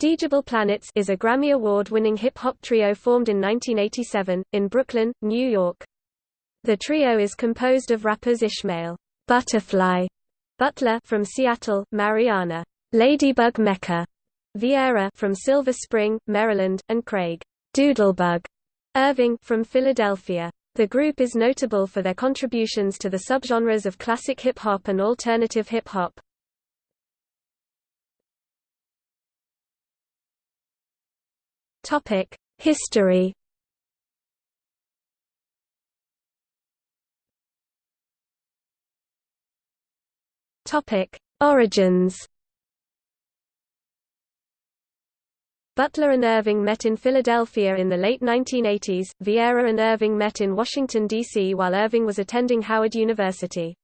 Digable Planets is a Grammy Award-winning hip-hop trio formed in 1987, in Brooklyn, New York. The trio is composed of rappers Ishmael Butterfly Butler from Seattle, Mariana Ladybug Mecca Vieira from Silver Spring, Maryland, and Craig Doodlebug Irving from Philadelphia. The group is notable for their contributions to the subgenres of classic hip-hop and alternative hip-hop. Topic: History. Topic: Origins. Butler and Irving met in Philadelphia in the late 1980s. Vieira and Irving met in Washington, D.C. while Irving was attending Howard University.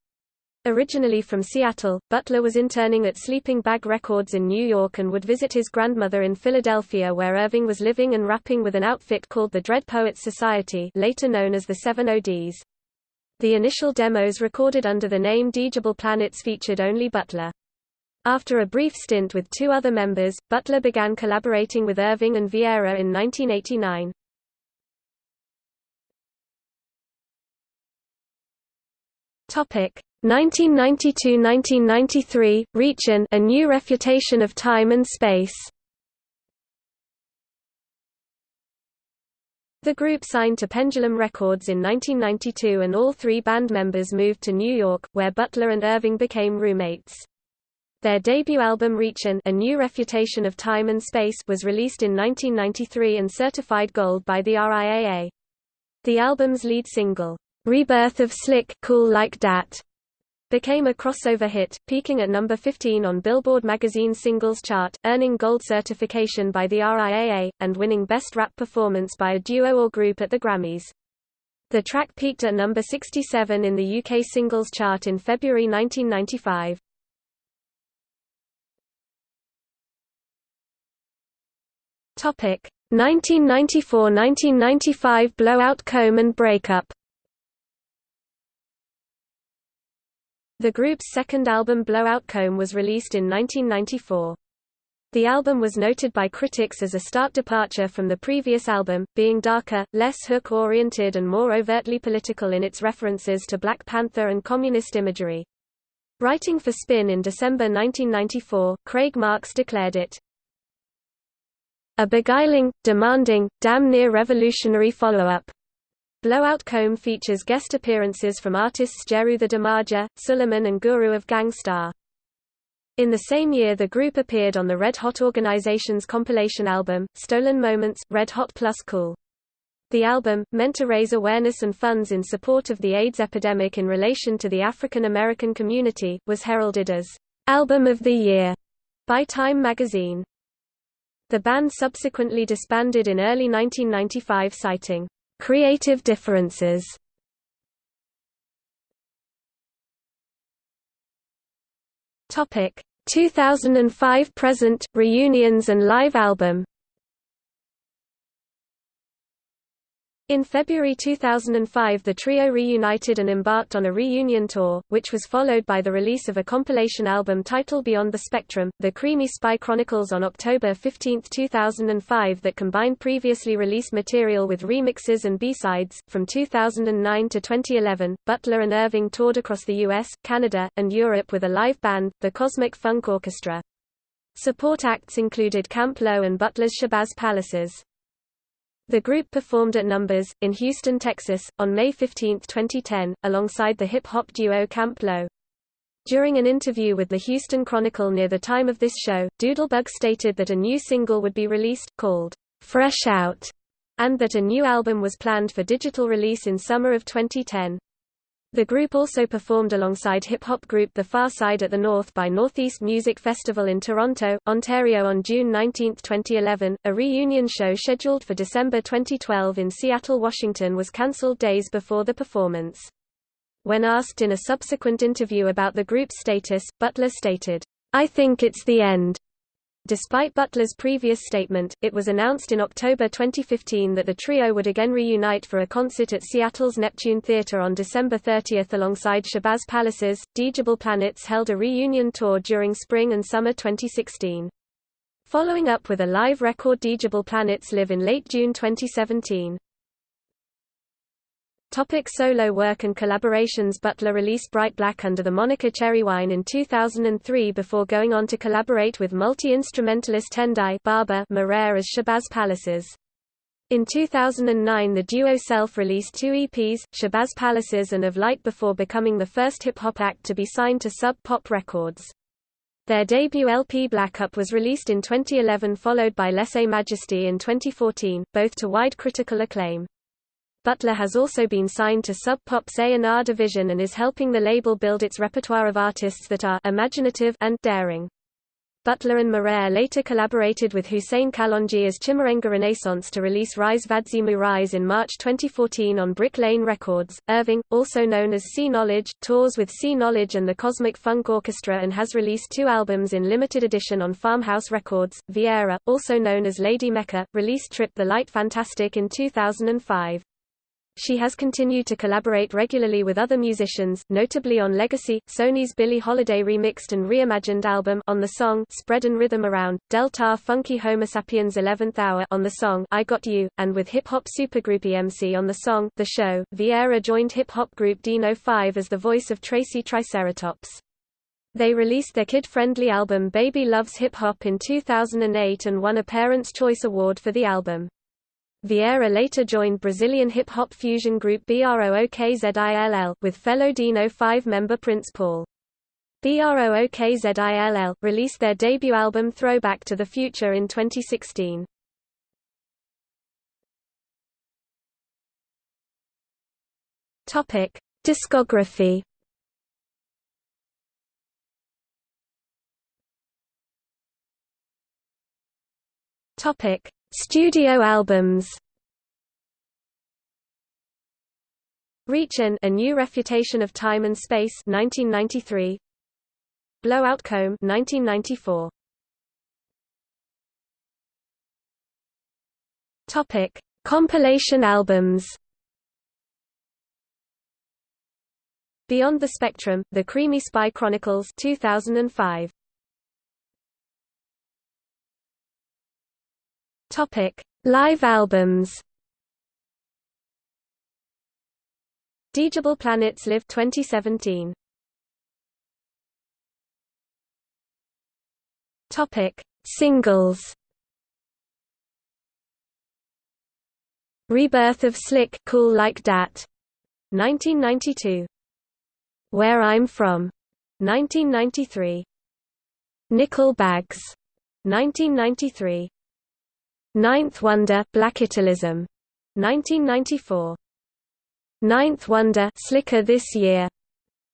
Originally from Seattle, Butler was interning at Sleeping Bag Records in New York and would visit his grandmother in Philadelphia where Irving was living and rapping with an outfit called the Dread Poets Society later known as the Seven ODs. The initial demos recorded under the name Digable Planets featured only Butler. After a brief stint with two other members, Butler began collaborating with Irving and Vieira in 1989. Topic 1992–1993, Reaching A New Refutation of Time and Space. The group signed to Pendulum Records in 1992 and all three band members moved to New York, where Butler and Irving became roommates. Their debut album Reaching A New Refutation of Time and Space was released in 1993 and certified gold by the RIAA. The album's lead single, Rebirth of Slick Cool Like Dat, became a crossover hit, peaking at number 15 on Billboard magazine's singles chart, earning gold certification by the RIAA, and winning Best Rap Performance by a Duo or Group at the Grammys. The track peaked at number 67 in the UK singles chart in February 1995. Topic 1994–1995 Blowout Comb and Breakup The group's second album Blowout Comb was released in 1994. The album was noted by critics as a stark departure from the previous album, being darker, less hook-oriented and more overtly political in its references to Black Panther and communist imagery. Writing for Spin in December 1994, Craig Marks declared it, a beguiling, demanding, damn near revolutionary follow-up. Blowout Comb features guest appearances from artists Jeru the Damaja, Suleiman and Guru of Gang Starr. In the same year the group appeared on the Red Hot Organization's compilation album, Stolen Moments, Red Hot Plus Cool. The album, meant to raise awareness and funds in support of the AIDS epidemic in relation to the African American community, was heralded as Album of the Year by Time magazine. The band subsequently disbanded in early 1995 citing Creative differences. Topic 2005 present reunions and live album In February 2005 the trio reunited and embarked on a reunion tour, which was followed by the release of a compilation album titled Beyond the Spectrum, The Creamy Spy Chronicles on October 15, 2005 that combined previously released material with remixes and B-sides. From 2009 to 2011, Butler and Irving toured across the US, Canada, and Europe with a live band, the Cosmic Funk Orchestra. Support acts included Camp Lo and Butler's Shabazz Palaces. The group performed at Numbers, in Houston, Texas, on May 15, 2010, alongside the hip-hop duo Camp Lo. During an interview with the Houston Chronicle near the time of this show, Doodlebug stated that a new single would be released, called Fresh Out, and that a new album was planned for digital release in summer of 2010. The group also performed alongside hip-hop group The Pharcyde at the North by Northeast Music Festival in Toronto, Ontario on June 19, 2011. A reunion show scheduled for December 2012 in Seattle, Washington was cancelled days before the performance. When asked in a subsequent interview about the group's status, Butler stated, I think it's the end. Despite Butler's previous statement, it was announced in October 2015 that the trio would again reunite for a concert at Seattle's Neptune Theatre on December 30 alongside Shabazz Palaces. Digable Planets held a reunion tour during spring and summer 2016. Following up with a live record Digable Planets Live in late June 2017. Topic solo work and collaborations Butler released Bright Black under the moniker Cherry Wine in 2003 before going on to collaborate with multi-instrumentalist Tendai Baba Maraire as Shabazz Palaces. In 2009 the duo self-released two EPs, Shabazz Palaces and Of Light before becoming the first hip-hop act to be signed to Sub Pop Records. Their debut LP Black Up was released in 2011 followed by Lese Majesty in 2014, both to wide critical acclaim. Butler has also been signed to Sub Pop's A&R division and is helping the label build its repertoire of artists that are imaginative and daring. Butler and Maraire later collaborated with Hussein Kalonji as Chimurenga Renaissance to release Rise Vadzimu Rise in March 2014 on Brick Lane Records. Irving, also known as Cee Knowledge, tours with Cee Knowledge and the Cosmic Funk Orchestra and has released two albums in limited edition on Farmhouse Records. Vieira, also known as Lady Mecca, released Trip the Light Fantastic in 2005. She has continued to collaborate regularly with other musicians, notably on Legacy, Sony's Billie Holiday remixed and reimagined album on the song Spreadin' Rhythm Around, Delta Funky Homo Sapiens 11th Hour on the song I Got You, and with hip-hop supergroup EMC on the song The Show. Vieira joined hip-hop group Dino 5 as the voice of Tracy Triceratops. They released their kid-friendly album Baby Loves Hip Hop in 2008 and won a Parents' Choice Award for the album. Vieira later joined Brazilian hip-hop fusion group BROOKZILL, with fellow Dino 5 member Prince Paul. BROOKZILL, released their debut album Throwback to the Future in 2016. Topic: Discography. Topic: Studio albums. Reachin', A New Refutation of Time and Space 1993 Blowout Comb 1994 Topic Compilation albums. Beyond the Spectrum, The Creamy Spy Chronicles 2005 Topic: Live albums. Digable Planets Live 2017. Topic: Singles. Rebirth of Slick Cool Like Dat 1992. Where I'm From 1993. Nickel Bags 1993. Ninth Wonder Black Blackitalism 1994 Ninth Wonder Slicker This Year.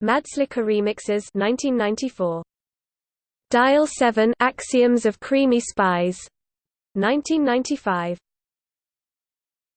Mad Slicker Remixes 1994 Dial 7 Axioms of Creamy Spies. 1995